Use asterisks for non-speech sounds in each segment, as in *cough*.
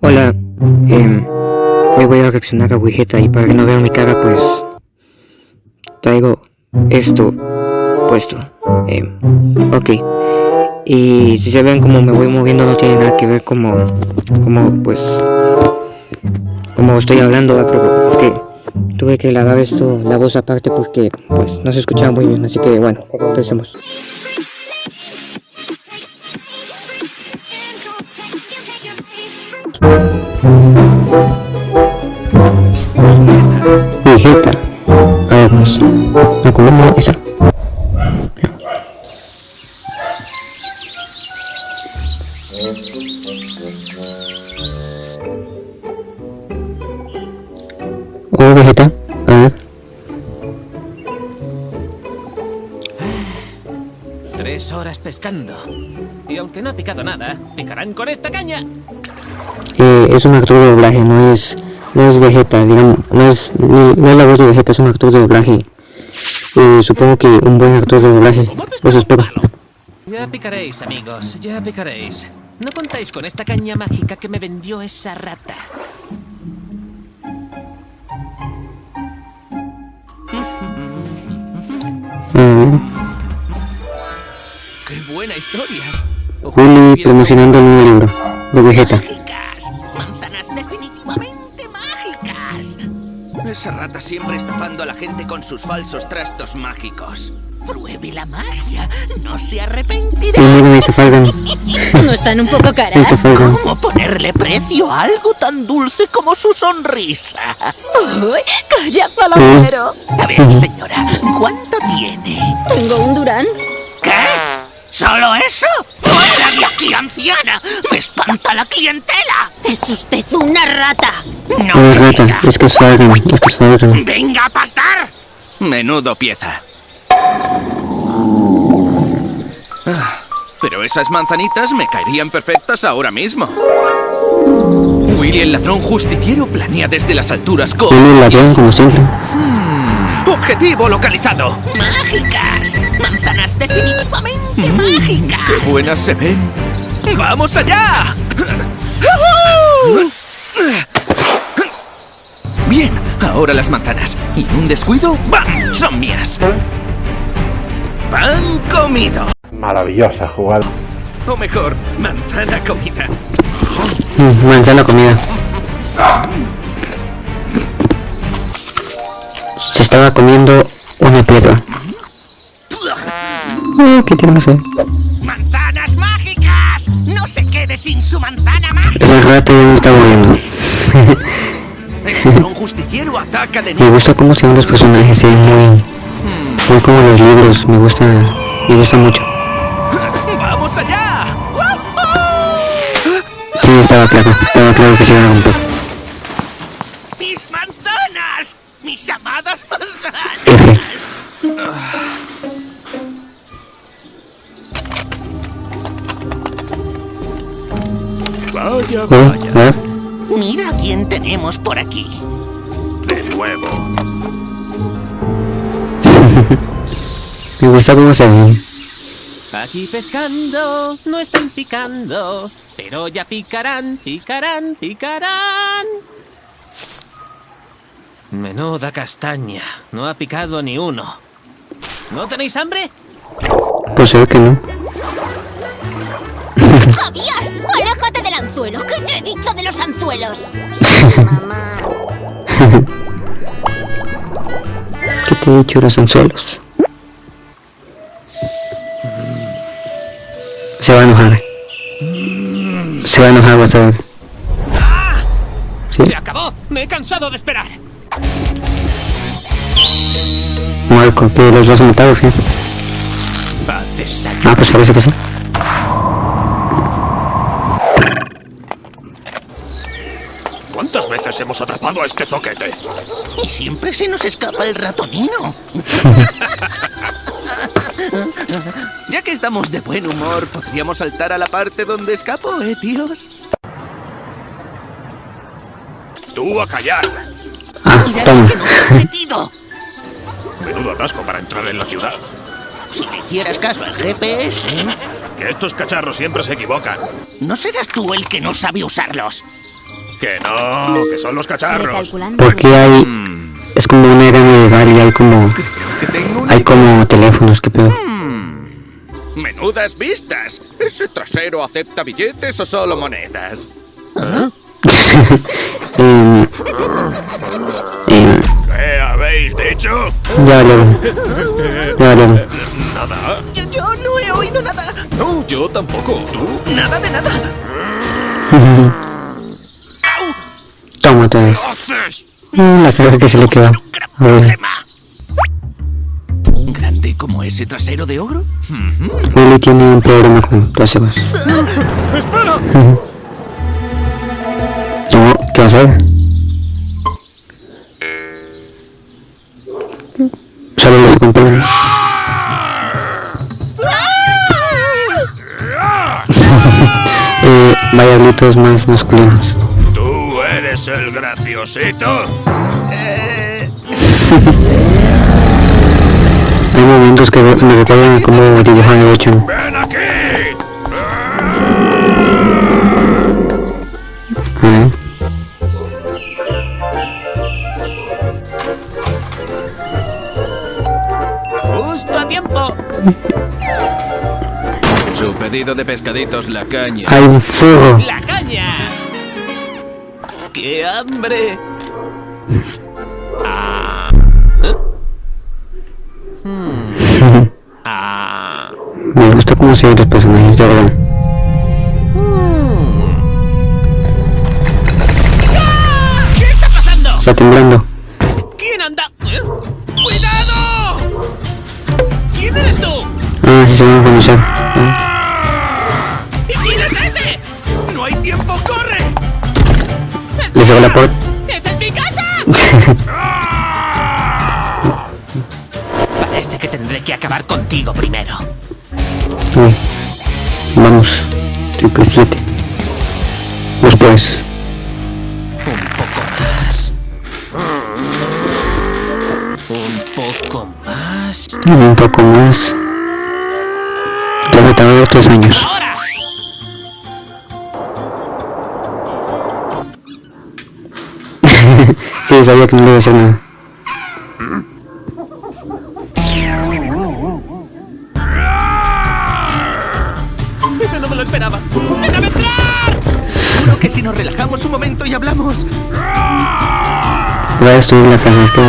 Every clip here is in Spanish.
Hola, em, hoy voy a reaccionar a Vegeta y para que no vean mi cara pues traigo esto puesto. Em, ok, y si se ven como me voy moviendo no tiene nada que ver como, como pues, como estoy hablando, es que tuve que grabar esto, la voz aparte porque pues no se escuchaba muy bien, así que bueno, empecemos. Vegeta. A ver, vamos. A comer esa. Oh, Vegeta. A ver. Tres horas pescando. Y aunque no ha picado nada, picarán con esta caña. Eh, es un actor de doblaje, no es, no es Vegeta, digamos, no es, no, no es la voz de Vegeta, es un actor de doblaje. Eh, supongo que un buen actor de doblaje, eso espero. Ya picaréis, amigos, ya picaréis. No contáis con esta caña mágica que me vendió esa rata. Eh, ¡Qué buena historia! Juli promocionando el nuevo libro de Vegeta. Esa rata siempre estafando a la gente con sus falsos trastos mágicos. Pruebe la magia, no se arrepentirá. ¿No están un poco *laughs* caras? ¿Cómo ponerle precio a algo tan dulce como su sonrisa? Uy, ¡Calla, palomero! A ver, señora, ¿cuánto tiene? Tengo un Durán. ¿Qué? ¿Solo eso? ¡Fuera de ¡Me espanta la clientela! Es usted una rata. ¡No es rata, es que es Falcon, es que es Falcon. ¡Venga a pastar! Menudo pieza. Ah, Pero esas manzanitas me caerían perfectas ahora mismo. Willy el ladrón justiciero planea desde las alturas con... Juli el ladrón, como siempre. ¡Objetivo localizado! ¡Mágicas! ¡Manzanas definitivamente Mm, mágicas! ¡Qué buenas se ven! ¡Vamos allá! Bien, ahora las manzanas. Y en un descuido, ¡bam! ¡Son mías! ¡Pan comido! Maravillosa jugada. O mejor, manzana comida. Manzana comida. Se estaba comiendo una piedra. Oh, ¿Qué tiene eso? ¡Manzanas mágicas! ¡No se quede sin su manzana mágica! Ese rato ya me está moviendo. El justiciero ataca de *laughs* Me gusta cómo se ven los personajes, se ven muy, muy como los libros, me gusta, me gusta mucho. ¡Vamos allá! Sí, estaba claro, estaba claro que se iban a romper. ¡Mis manzanas! ¡Mis amadas manzanas! F. Vaya, Oh, a ver. Mira quién tenemos por aquí. De nuevo. *laughs* Me gusta cómo se ven. Aquí pescando, no están picando, pero ya picarán, picarán, picarán. Menuda castaña, no ha picado ni uno. ¿No tenéis hambre? Pues se ve que no. *laughs* ¡Javier! Dicho de los anzuelos? ¿Qué te he dicho los anzuelos? Se va a enojar. Se va a enojar, vas a ver. Sí, ¡Se acabó! ¡Me he cansado de esperar! Marco, que los dos mataron, ¿sí? A desayunar. Ah, pues parece que sí. Veces hemos atrapado a este zoquete? Y siempre se nos escapa el ratonino. *laughs* Ya que estamos de buen humor, ¿podríamos saltar a la parte donde escapo, eh, tíos? ¡Tú a callar! Ah, toma. que nos has metido. Menudo atasco para entrar en la ciudad. Si le hicieras caso al GPS, Que estos cacharros siempre se equivocan. ¿No serás tú el que no sabe usarlos? Que no, que son los cacharros. Porque hay... Es como una era medieval y hay como... Que tengo una Hay como teléfonos, que pedo. Menudas vistas. ¿Ese trasero acepta billetes o solo monedas? *laughs* Em, em, ¿Qué habéis dicho? ya valieron. Ya. Nada. Yo, yo no he oído nada. No, yo tampoco. ¿Tú? Nada de nada. *laughs* Otra vez. haces? Mm, La cara que se le problema. ¿Grande como ese trasero de ogro? Willy tiene un problema con traseros. *laughs* ¡Espera! ¿qué va a hacer? Solo los acompañan. eh, vaya gritos más masculinos. ¿Tú eres el graciosito? *laughs* Hay momentos que me recuerdan a cómo dibujan el 8. ¡Ven aquí! Ver. Justo a tiempo. Su pedido de pescaditos la caña. Hay un fuego. ¡La caña! ¡Qué hambre! Ah. ¿Eh? Hmm. Ah. Me gusta cómo se ven los personajes, de verdad. ¿Qué está pasando? Está temblando. ¿Quién anda? ¿Eh? ¡Cuidado! ¿Quién eres tú? Ah, sí se van a conocer. ¿Y Cerró la puerta. ¡Es en mi casa! *laughs* Parece que tendré que acabar contigo primero. Uy. Vamos. Triple 7. Después. Un poco más. Un poco más. Un poco más. Ya me tardó tres años. Sí, sabía que no le iba a hacer nada. Eso no me lo esperaba. ¡Déjame entrar! Seguro que si nos relajamos un momento y hablamos. Voy a destruir la casa, es que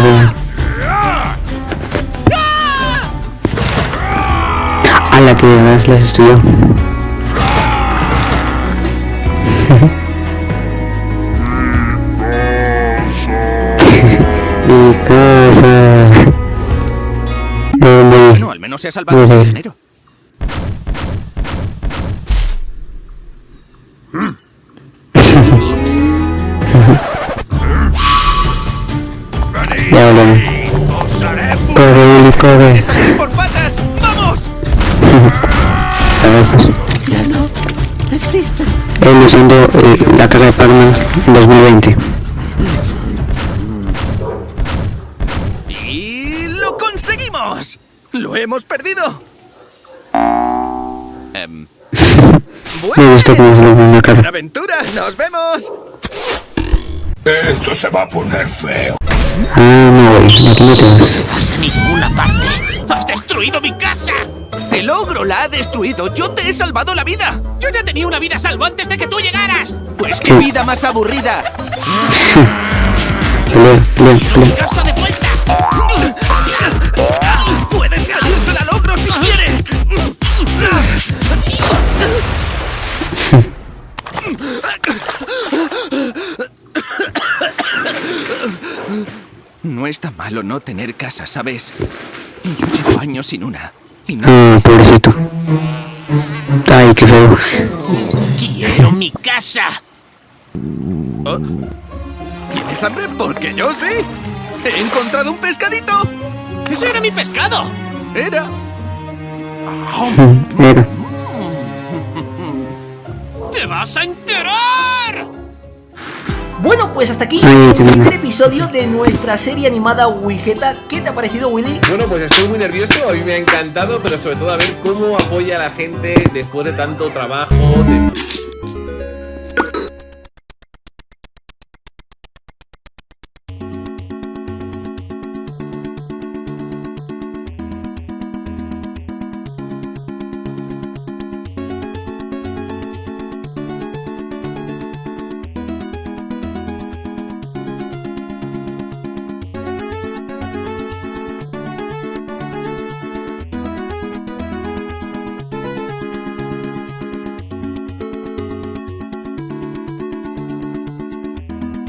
a la que de verdad las destruyó. *laughs* No, se ha salvado ese dinero. Ya hablamos. ¡Os haré pu- Corre, Willy, corre. ¡Salir por patas! ¡Vamos! *laughs* A ver, pues. Existe. Él usando eh, la cara de Pac-Man en 2020. ¡Y lo conseguimos! ¡Lo hemos perdido! Em, Me gusta cómo se le pone la ¡Buena cara. aventura! ¡Nos vemos! Esto se va a poner feo. Ah, no, güey. Aquí no te vas. vas a ninguna parte. ¡Has destruido mi casa! ¡El ogro la ha destruido! ¡Yo te he salvado la vida! Yo ya tenía una vida a salvo antes de que tú llegaras. ¡Pues qué vida más aburrida! Pelea, pelea, pelea. ¡Casa de vuelta! No está malo no tener casa, ¿sabes? Yo llevo años sin una. Y no... Ah, pobrecito. Ay, qué feo. ¡Quiero mi casa! ¿Tienes hambre? Porque yo sí. He encontrado un pescadito. ¡Ese era mi pescado! Era. Era. ¡Te vas a enterar! Bueno, pues hasta aquí el bueno. primer episodio de nuestra serie animada Wigeta. ¿Qué te ha parecido, Willy? Bueno, pues estoy muy nervioso, a mí me ha encantado, pero sobre todo a ver cómo apoya a la gente después de tanto trabajo, de